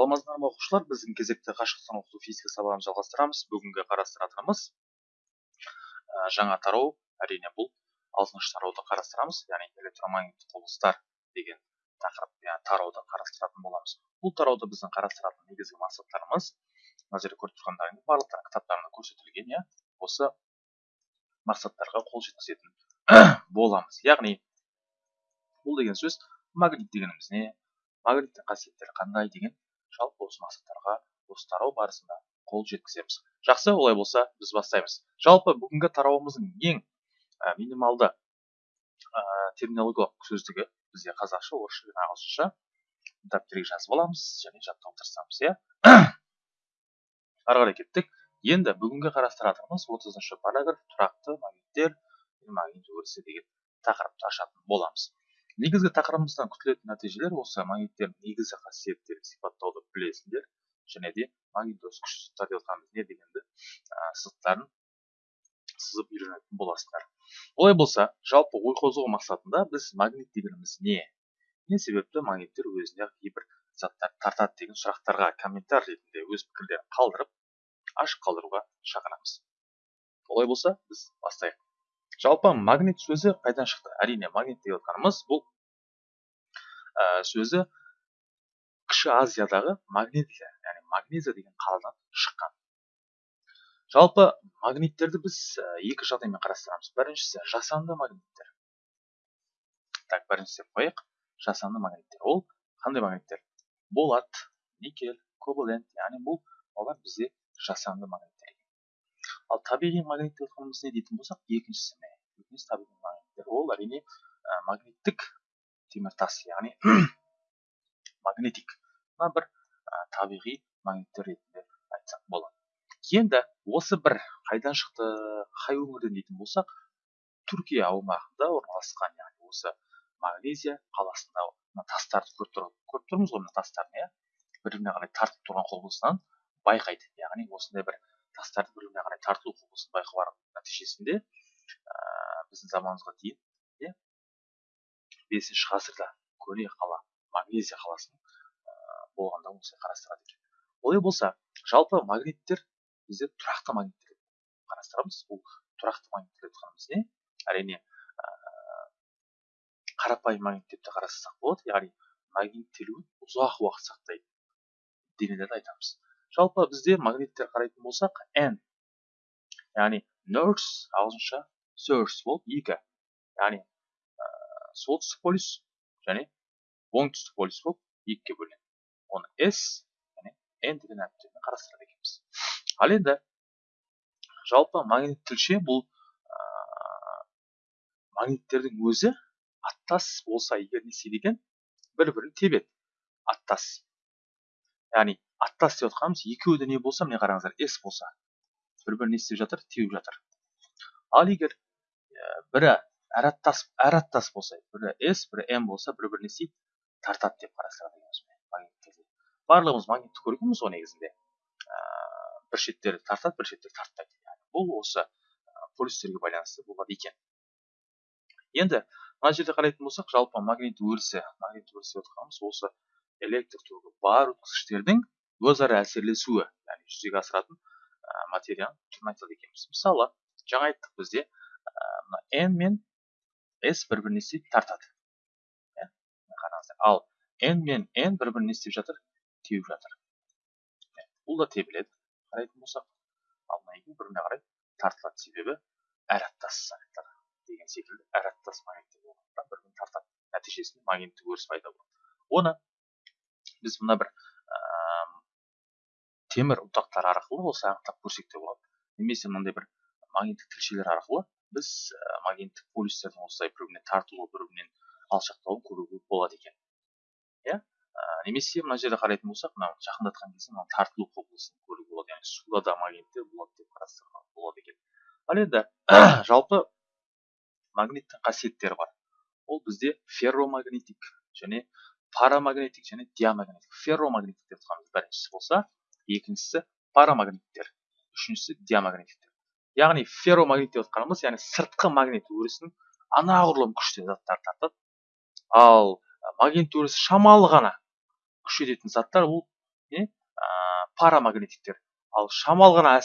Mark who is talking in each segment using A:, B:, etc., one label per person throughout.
A: саламатсыздар ма оқушылар? Біздің кезекті қашықтан оқыту физика сабағын жалғастырамыз. Бүгінгі қарастыратынымыз жаңа тарау әрине бұл алтыншы тарауды қарастырамыз. Яғни электромагниттік құбылыстар деген тақырып яғни тарауды қарастыратын боламыз. Бұл тарауда біздің қарастыратын негізгі мақсаттарымыз мына жерде көріп тұрғандарыңыз барлықтары кітаптарында көрсетілген иә осы мақсаттарға қол жеткізетін боламыз. Яғни бұл деген сөз магнит дегеніміз не? Магниттің қасиеттері қандай деген жалпы осы мақсаттарға осы тарау барысында қол жеткіземіз. Жақсы олай болса біз бастаймыз. Жалпы бүгінгі тарауымыздың ең ә, минималды ә, терминологиялық сөздігі бізде қазақша орысша және ағылшынша. Дәптерге жазып аламыз және жаттауға тырысамыз иә? Ары қарай кеттік. Енді бүгінгі қарастыратынымыз отызыншы параграф тұрақты магниттер магнит өрісі деген тақырыпты ашатын боламыз. Негізгі тақырыбымыздан күтілетін нәтижелер осы магниттердің негізгі қасиеттерін сипаттауды білесіңдер және де магнитоз күш сызықтар деп жатқанымыз не дегенді сызықтарын сызып үйренетін боласыңдар олай болса жалпы ой қозғау мақсатында біз магнит дегеніміз не? Не себепті магниттер өзіне кейбір заттар тартады деген сұрақтарға комментарий ретінде өз пікірлерін қалдырып ашық қалдыруға шақырамыз. Олай болса біз бастайық. Жалпы магнит сөзі қайдан шықты? Әрине магнит деп отқанымыз бұл сөзі кіші азиядағы магнезия яғни магнезия деген қаладан шыққан. Жалпы магниттерді біз екі жағдаймен қарастырамыз. Біріншісі жасанды магниттер. Так бірінші деп қояйық. Жасанды магниттер. Ол қандай магниттер? Болат никель кобалент яғни бұл олар бізде жасанды магниттер ал табиғи магнит деп не дейтін болсақ екіншісі не екінші табиғи магниттер. Ол әрине магниттік теміртас яғни магнетик мына бір ә, табиғи магниттер ретінде айтсақ болады енді осы бір қайдан шықты қай өңірден дейтін болсақ түркия аумағында орналасқан яғни осы магнезия қаласында мына тастарды көріп, тұр, көріп тұрмыз ғой мына тастарды иә бір біріне қарай тартып тұрған құбылысынан байқайды яғни осындай бір тастарды бір біріне қарай тарту құбылысын байқау нәтижесінде ә, біздің заманымызға дейін иә бесінші ғасырда көне қала магнезия қаласының болғанда осылай қарастырады екен. Олай болса жалпы магниттер бізде тұрақты магниттер қарастырамыз. Бұл тұрақты магниттер деп не әрине ә, қарапайым магнит деп те қарастырсақ болады. Яғни магниттелуін ұзақ уақыт сақтайды денелерді айтамыз. Жалпы бізде магниттер қарайтын болсақ n яғни north ағылшынша source болып екі. Яғни солтүстік полюс және оңтүстік полюс болып екіге бөлінеді. Оны s және n деген әріптермен қарастырады екенбіз. Ал енді жалпы магнит тілше бұл ә, магниттердің өзі аттас болса егер не істейді екен бір бірін тебеді. Аттас. Яғни аттас деп отқанымыз екеуі де не болса міне қараңыздар с болса бір бірін не істеп жатыр теуіп жатыр. Ал егер бірі әр аттас әр аттас болса бірі с бірі м болса бір бірін не істейді тартады деп қарастырады екенбіз магниттерді барлығымыз магнитті көргенбіз ғой негізінде бір шеттері тартады бір шеттері тартпайды яғни бұл осы полюстерге байланысты болады екен енді мына жерде қарайтын болсақ жалпы магнит өрісі магнит өрісі деп отқанымыз осы электр тогі бар өткізгіштердің өзара әсерлесуі яғни жүзеге асыратын ә, материяның түрін айтады екенбіз мысалы жаңа айттық бізде мына n мен s бір біріне істейді тартады иә қараңыздар ал n мен n бір біріне істеп жатыр теуіп жатыр бұл да тебіледі қарайтын болсақ ал мына екеуі бір біріне қарай тартылады себебі әр аттас заттар деген секілді әр аттас бір бірін тартады нәтижесінде магниттік өріс пайда болады оны біз мына бір темір ұнтақтар арқылы осы анықтап көрсек те болады немесе мынандай бір магниттік тілшелер арқылы біз магниттік полюстердің осылай бір біріне тартылуы бір бірінен алшақтауын көруге болады екен. Иә? Немесе мына жерде қарайтын болсақ мына жақындатқан кезде мына тартылу құбылысын көруге болады яғни суда да магниттер болады деп қарастыруға болады екен. Ал енді жалпы магниттің қасиеттері бар. Ол бізде ферромагнетик және парамагнетик және диамагнетик ферромагнетик деп жатқанымыз біріншісі болса екіншісі парамагниттер үшіншісі диамагниттер яғни ферромагнит деп отқанымыз яғни сыртқы магнит өрісін анағұрлым күшті заттар тартады ал магнит өрісі шамалы ғана күш жететін заттар ол не ә, ал шамал ғана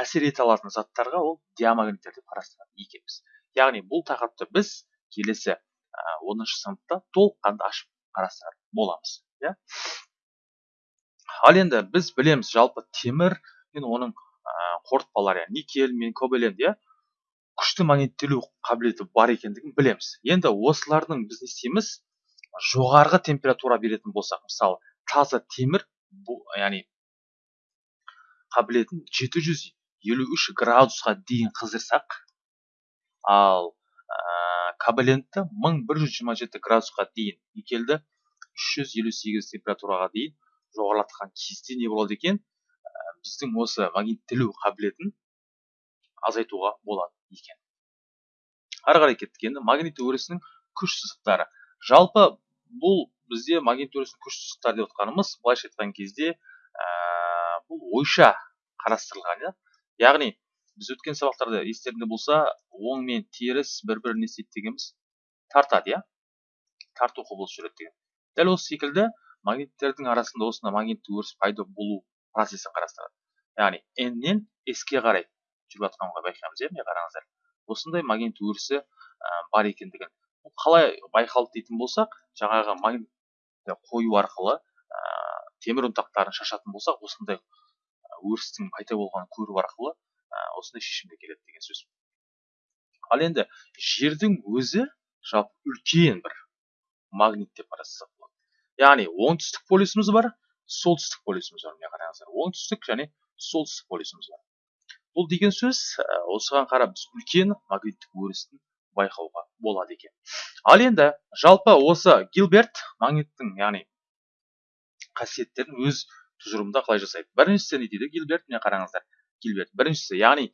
A: әсер ете алатын заттарға ол диамагниттер деп қарастырады екенбіз яғни бұл тақырыпты біз келесі оныншы сыныпта толыққанды ашып қарастыратын боламыз иә. Ал енді біз білеміз жалпы темір мен оның қорытпалары никель мен кобалент иә күшті магниттелу қабілеті бар екендігін білеміз. Енді осылардың біз не істейміз? жоғарғы температура беретін болсақ мысалы таза темір яғни қабілетін 753 градусқа дейін қыздырсақ ал ә, кабалентті 1127 градусқа дейін никельді 358 температураға дейін жоғарылатқан кезде не болады екен? Біздің осы магниттелу қабілетін азайтуға болады екен. Ары қарай кеттік. Енді магнит өрісінің күш сызықтары. Жалпы бұл бізде магнит өрісінің күш сызықтары деп отқанымыз былайша айтқан кезде ә, бұл ойша қарастырылған иә. Яғни біз өткен сабақтарда естеріңде болса оң мен теріс бір бірін не істейді дегенбіз тартады иә. Тарту құбылысы жүреді деген. Дәл осы секілді магниттердің арасында осындай магниттік өріс пайда болу процесін қарастырады яғни n нен s ке қарай жүріп жатқанын байқаймыз иә міне қараңыздар осындай магнит өрісі бар екендігін. Қалай байқалды дейтін болсақ жаңағы магнит қою арқылы ә, темір ұнтақтарын шашатын болсақ осындай өрістің пайда болғанын көру арқылы ә, осындай шешімге келеді деген сөз. Ал енді жердің өзі жалпы үлкен бір магнит деп қарастырсақ болады. Яғни оңтүстік полюсіміз бар солтүстік полюсіміз бар міне қараңыздар оңтүстік және солтүстік полюсіміз бар бұл деген сөз осыған қарап біз үлкен магниттік өрістің байқауға болады екен. Ал енді жалпы осы гилберт магниттің яғни қасиеттерін өз тұжырымында қалай жасайды біріншісі не дейді? Гилберт міне қараңыздар. Гилберт біріншісі яғни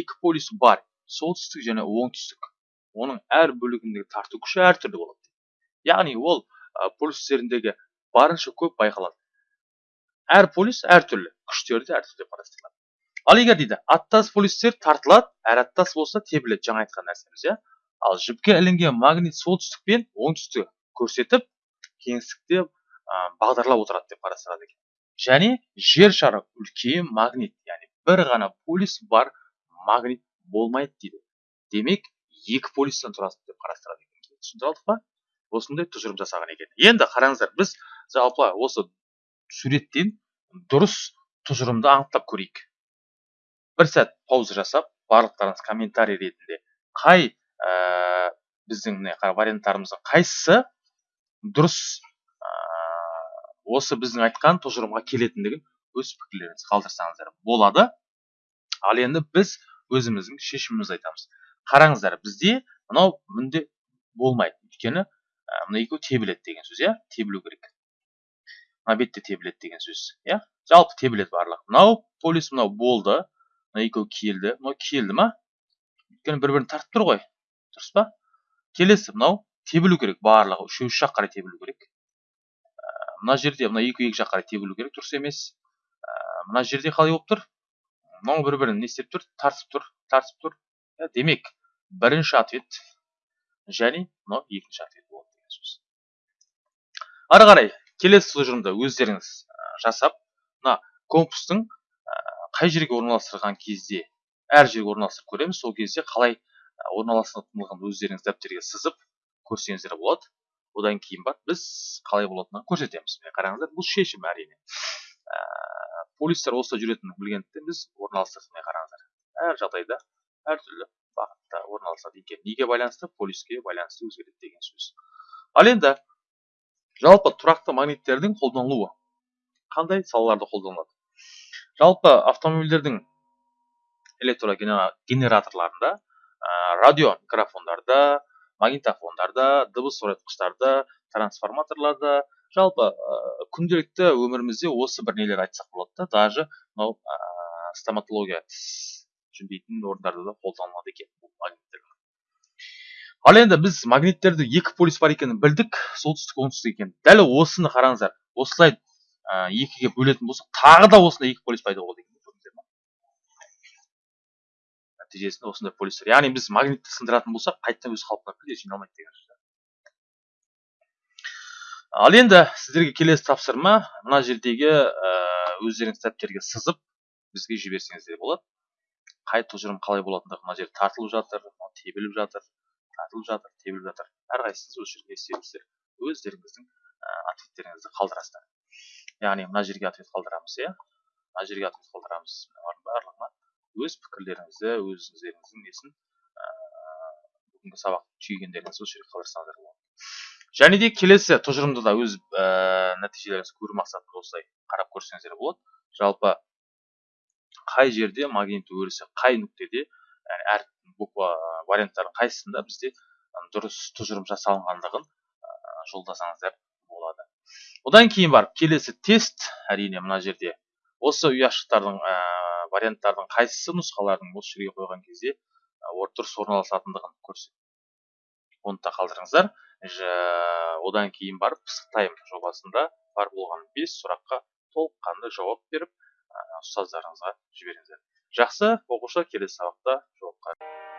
A: екі полюс бар. Солтүстік және оңтүстік. Оның әр бөлігіндегі тарту күші әртүрлі болады. Яғни ол полюстеріндегі барынша көп байқалады. Әр полюс әртүрлі күштері де әртүрлі деп қарастырылады. Ал егер дейді аттас полюстер тартылады әрі аттас болса тебіледі. Жаңа айтқан нәрсеміз иә? Ал жіпке ілінген магнит солтүстік пен оңтүстікті көрсетіп кеңістікте бағдарлап отырады деп қарастырады екен. Және жер шары үлкен магнит яғни бір ғана полюс бар магнит болмайды дейді. Демек екі полюстен тұрады деп қарастырады екен. Түсіндіре алдық па? Осындай тұжырым жасаған екен. Енді қараңыздар біз жалпы осы суреттен дұрыс тұжырымды анықтап көрейік. Бір сәт пауза жасап барлықтарыңыз комментарий ретінде қай ә, біздің міне варианттарымыздың қайсысы дұрыс ә, осы біздің айтқан тұжырымға келетіндігін өз пікірлеріңізді қалдырсаңыздар болады. Ал енді біз өзіміздің шешімімізді айтамыз. Қараңыздар бізде мынау мүлде болмайды. Өйткені ә, мына екеуі тебіледі деген сөз иә? Тебілу керек. Бетте тебіледі деген сөз. Иә? Жалпы тебіледі барлығы мынау полюс мынау болды. Мына екеуі келді. Мынау келді ма? Өйткені бір бірін тартып тұр ғой. Дұрыс па? Келесі мынау тебілу керек. Барлығы үшеуі үш жақ қарай тебілу керек. Мына жерде мына екі екі жақ қарай тебілу керек. Дұрыс емес. Мына жерде қалай болып тұр. Мынау бір бірін не істеп тұр? Тартып тұр. Тартып тұр. Демек бірінші ответ және мынау екінші ответ болады деген сөз. Ары қарай келесі тұжырымды өздеріңіз жасап мына компастың қай жерге орналастырған кезде әр жерге орналастырып көреміз сол кезде қалай орналастырылғанын өздеріңіз дәптерге сызып көрсеңіздер болады. Одан кейін барып біз қалай болатынын көрсетеміз. Міне қараңыздар бұл шешім әрине. Полистер осылай жүретінін білгендіктен біз орналастырдық міне қараңыздар. Әр жағдайда әртүрлі бағытта орналасады екен. Неге байланысты? Полиске байланысты өзгереді деген сөз. Ал енді жалпы тұрақты магниттердің қолданылуы. Қандай салаларда қолданылады жалпы автомобильдердің электрогенераторларында радио микрофондарда магнитофондарда дыбыс оятқыштарда трансформаторларда жалпы күнделікті өмірімізде осы бір нелер айтсақ болады да даже мынау ә, стоматология жүндейтін орындарда да қолданылады екен бұл магниттер ал енді біз магниттерді екі полюс бар екенін білдік солтүстік оңтүстік екен. Дәл осыны қараңыздар. Осылай ә, екіге бөлетін болсақ тағы да осындай екі полюс пайда болады екен нәтижесінде осындай полюстер. Яғни біз магнитті сындыратын болсақ қайтадан өз қалпына мүлде жиналмайды деген сөз ал енді сіздерге келесі тапсырма. Мына жердегі өздеріңіз дәптерге сызып бізге жіберсеңіздер болады. Қай тұжырым қалай болатындығы мына жерде тартылып жатыр тебіліп жатыр. Тартылып жатыр тебіліп жатыр. Әрқайсыңыз осы жерге істеріңіздер өздеріңіздің ответтеріңізді қалдырасыздар. Яғни мына жерге ответ қалдырамыз иә? Мына жерге ответ қалдырамыз. Барлығына өз пікірлеріңізді өздеріңіздің несін бүгінгі сабақ түйгендеріңізді осы жерге қалдырсаңыздар болады. Және де келесі тұжырымды да өз ә, нәтижелеріңізді көру мақсатында осылай қарап көрсеңіздер болады. Жалпы қай жерде магнит өрісі қай нүктеде әр буква варианттардың қайсысында бізде дұрыс тұжырым жасалынғандығын жолдасаңыздар болады. Одан кейін барып келесі тест. Әрине мына жерде осы ұяшықтардың ә, варианттардың қайсысы нұсқалардың осы жерге қойған кезде дұрыс орналасатындығын көрсет оны да қалдырыңыздар. Одан кейін барып пысықтайм жобасында. Бар болған бес сұраққа толыққанды жауап беріп ұстаздарыңызға жіберіңіздер. Жақсы оқушы келесі сабақта жолыққанша